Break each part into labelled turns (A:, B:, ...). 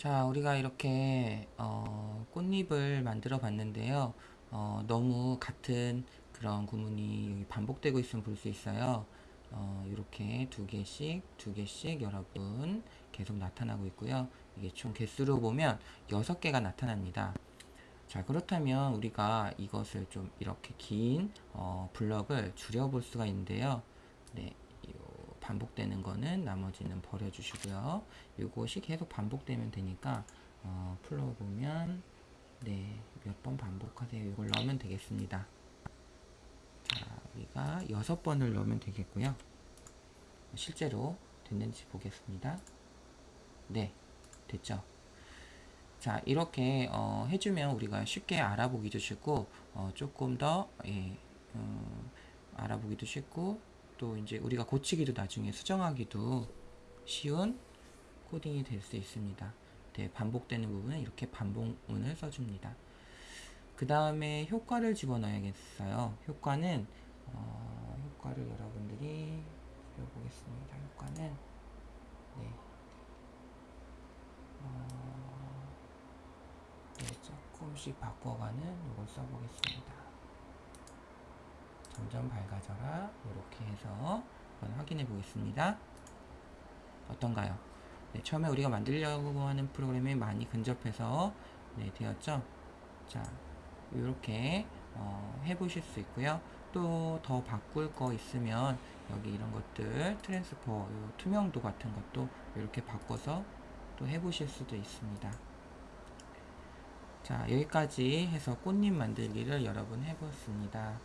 A: 자, 우리가 이렇게 어, 꽃잎을 만들어 봤는데요. 어, 너무 같은 그런 구문이 반복되고 있으면 볼 수 있어요. 어, 이렇게 두 개씩, 두 개씩 여러분 계속 나타나고 있고요. 이게 총 개수로 보면 여섯 개가 나타납니다. 자, 그렇다면 우리가 이것을 좀 이렇게 긴 어, 블럭을 줄여 볼 수가 있는데요. 네, 요 반복되는 거는 나머지는 버려주시고요. 이것이 계속 반복되면 되니까 어, 풀어보면 네, 몇 번 반복하세요. 이걸 넣으면 되겠습니다. 자, 우리가 여섯 번을 넣으면 되겠고요. 실제로 됐는지 보겠습니다. 네, 됐죠? 자, 이렇게 어, 해주면 우리가 쉽게 알아보기도 쉽고 어, 조금 더 예, 어, 알아보기도 쉽고 또 이제 우리가 고치기도 나중에 수정하기도 쉬운 코딩이 될 수 있습니다. 네, 반복되는 부분은 이렇게 반복문을 써줍니다. 그 다음에 효과를 집어넣어야겠어요. 효과는 어, 효과를 여러분들이 그려보겠습니다. 효과는 네, 어, 네 조금씩 바꿔가는 이걸 써보겠습니다. 점점 밝아져라 확인해 보겠습니다. 어떤가요? 네, 처음에 우리가 만들려고 하는 프로그램이 많이 근접해서 네, 되었죠? 자, 이렇게 어, 해보실 수 있고요. 또 더 바꿀 거 있으면 여기 이런 것들 transfer 투명도 같은 것도 이렇게 바꿔서 또 해보실 수도 있습니다. 자 여기까지 해서 꽃잎 만들기를 여러분 해보았습니다.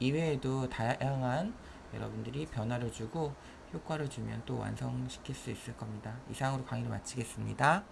A: 이외에도 다양한 여러분들이 변화를 주고 효과를 주면 또 완성시킬 수 있을 겁니다. 이상으로 강의를 마치겠습니다.